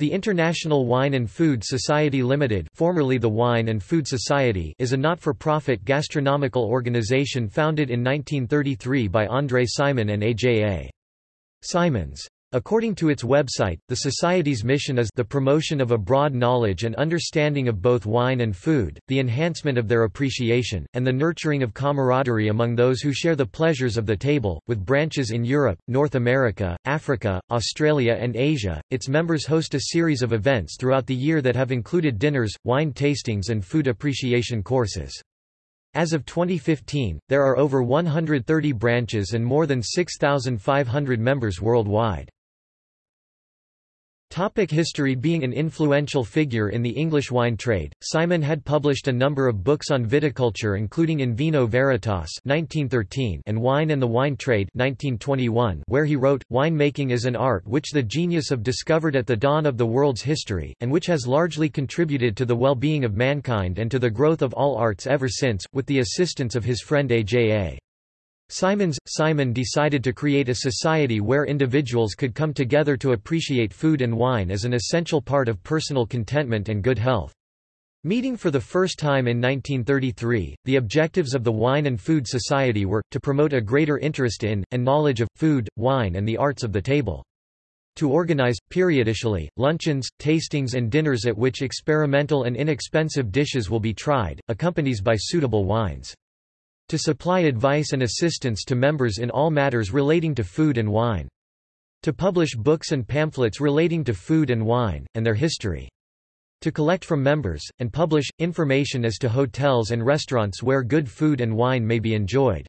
The International Wine and Food Society Limited formerly the Wine and Food Society is a not-for-profit gastronomical organization founded in 1933 by André Simon and A.J.A. Simons. According to its website, the Society's mission is the promotion of a broad knowledge and understanding of both wine and food, the enhancement of their appreciation, and the nurturing of camaraderie among those who share the pleasures of the table. With branches in Europe, North America, Africa, Australia, and Asia, its members host a series of events throughout the year that have included dinners, wine tastings, and food appreciation courses. As of 2015, there are over 130 branches and more than 6,500 members worldwide. Topic history Being an influential figure in the English wine trade, Simon had published a number of books on viticulture including In Vino Veritas 1913 and Wine and the Wine Trade 1921 where he wrote, Wine-making is an art which the genius of discovered at the dawn of the world's history, and which has largely contributed to the well-being of mankind and to the growth of all arts ever since, with the assistance of his friend A.J.A. Simons, Simon decided to create a society where individuals could come together to appreciate food and wine as an essential part of personal contentment and good health. Meeting for the first time in 1933, the objectives of the Wine and Food Society were, to promote a greater interest in, and knowledge of, food, wine and the arts of the table. To organize, periodically, luncheons, tastings and dinners at which experimental and inexpensive dishes will be tried, accompanied by suitable wines to supply advice and assistance to members in all matters relating to food and wine. To publish books and pamphlets relating to food and wine, and their history. To collect from members, and publish, information as to hotels and restaurants where good food and wine may be enjoyed.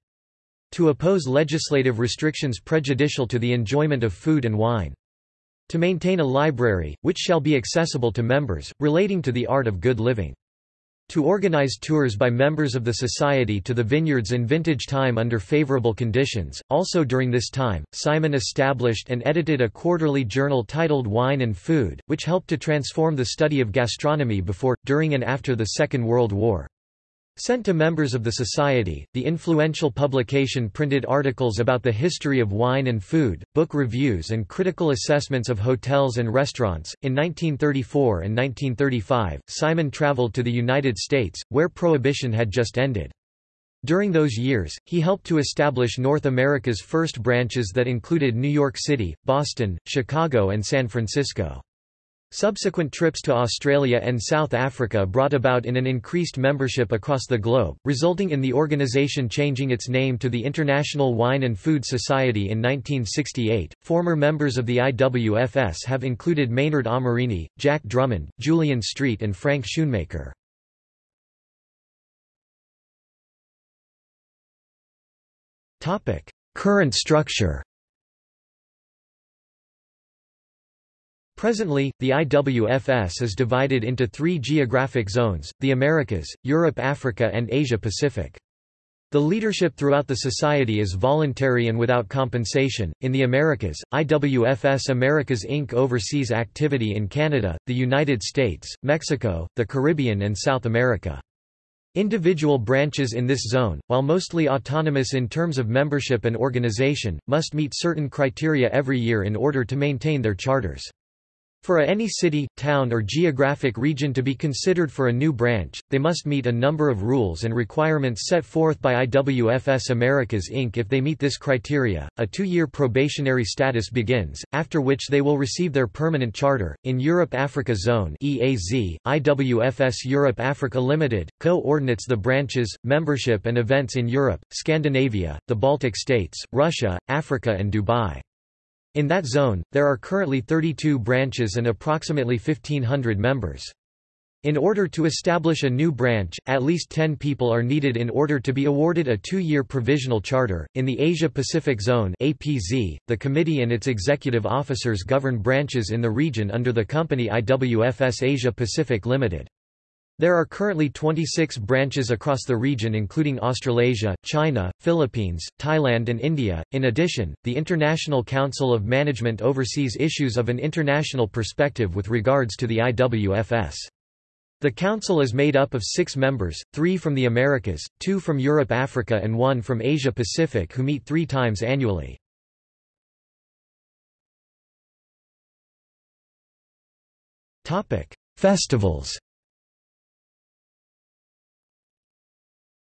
To oppose legislative restrictions prejudicial to the enjoyment of food and wine. To maintain a library, which shall be accessible to members, relating to the art of good living. To organize tours by members of the society to the vineyards in vintage time under favorable conditions. Also during this time, Simon established and edited a quarterly journal titled Wine and Food, which helped to transform the study of gastronomy before, during and after the Second World War. Sent to members of the society, the influential publication printed articles about the history of wine and food, book reviews and critical assessments of hotels and restaurants. In 1934 and 1935, Simon traveled to the United States, where Prohibition had just ended. During those years, he helped to establish North America's first branches that included New York City, Boston, Chicago and San Francisco. Subsequent trips to Australia and South Africa brought about in an increased membership across the globe, resulting in the organisation changing its name to the International Wine and Food Society in 1968. Former members of the IWFS have included Maynard Amerine, Jack Drummond, Julian Street, and Frank Schoonmaker. Current structure Presently, the IWFS is divided into three geographic zones, the Americas, Europe Africa and Asia-Pacific. The leadership throughout the society is voluntary and without compensation. In the Americas, IWFS Americas Inc. oversees activity in Canada, the United States, Mexico, the Caribbean, and South America. Individual branches in this zone, while mostly autonomous in terms of membership and organization, must meet certain criteria every year in order to maintain their charters. For any city, town or geographic region to be considered for a new branch, they must meet a number of rules and requirements set forth by IWFS Americas Inc. If they meet this criteria, a two-year probationary status begins, after which they will receive their permanent charter. In Europe-Africa Zone EAZ, IWFS Europe-Africa Limited, co-ordinates the branches, membership and events in Europe, Scandinavia, the Baltic states, Russia, Africa and Dubai. In that zone, there are currently 32 branches and approximately 1,500 members. In order to establish a new branch, at least 10 people are needed in order to be awarded a two-year provisional charter. In the Asia-Pacific Zone (APZ), the committee and its executive officers govern branches in the region under the company IWFS Asia Pacific Limited. There are currently 26 branches across the region including Australasia, China, Philippines, Thailand and India. In addition, the International Council of Management oversees issues of an international perspective with regards to the IWFS. The council is made up of six members, three from the Americas, two from Europe-Africa and one from Asia-Pacific who meet three times annually. Festivals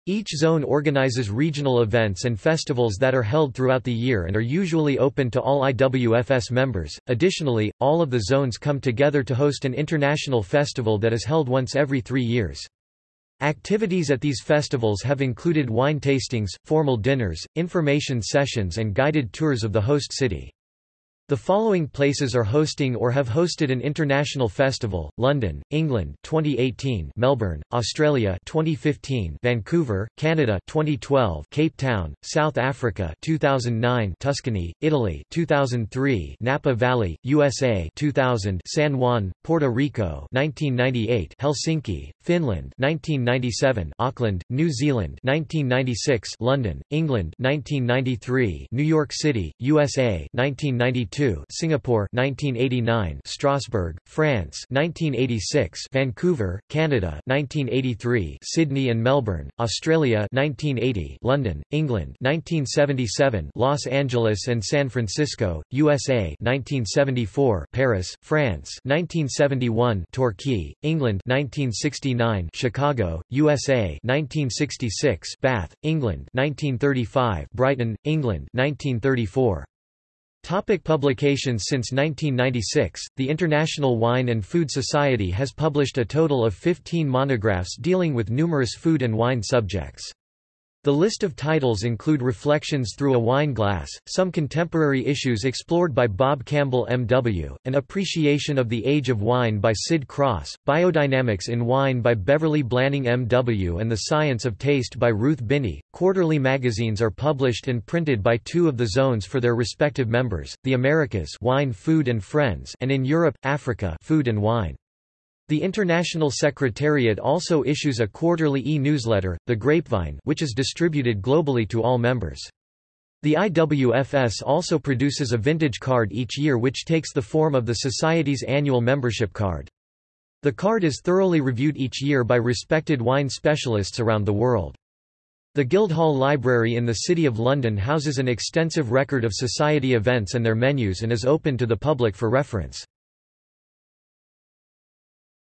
Each zone organizes regional events and festivals that are held throughout the year and are usually open to all IWFS members. Additionally, all of the zones come together to host an international festival that is held once every three years. Activities at these festivals have included wine tastings, formal dinners, information sessions and guided tours of the host city. The following places are hosting or have hosted an international festival: London, England 2018, Melbourne, Australia 2015, Vancouver, Canada 2012, Cape Town, South Africa 2009, Tuscany, Italy 2003, Napa Valley, USA 2000, San Juan, Puerto Rico 1998, Helsinki, Finland 1997, Auckland, New Zealand 1996, London, England 1993, New York City, USA 1992 Singapore 1989 Strasbourg, France 1986 Vancouver, Canada 1983 Sydney and Melbourne, Australia 1980 London, England 1977 Los Angeles and San Francisco, USA 1974 Paris, France 1971 Torquay, England 1969 Chicago, USA 1966 Bath, England 1935 Brighton, England 1934 Topic publications Since 1996, the International Wine and Food Society has published a total of 15 monographs dealing with numerous food and wine subjects. The list of titles include Reflections Through a Wine Glass, some contemporary issues explored by Bob Campbell M.W., An Appreciation of the Age of Wine by Sid Cross, Biodynamics in Wine by Beverly Blanning M.W. and The Science of Taste by Ruth Binney. Quarterly magazines are published and printed by two of the zones for their respective members, the Americas Wine Food and Friends and in Europe, Africa Food and Wine. The International Secretariat also issues a quarterly e-newsletter, The Grapevine which is distributed globally to all members. The IWFS also produces a vintage card each year which takes the form of the Society's annual membership card. The card is thoroughly reviewed each year by respected wine specialists around the world. The Guildhall Library in the City of London houses an extensive record of society events and their menus and is open to the public for reference.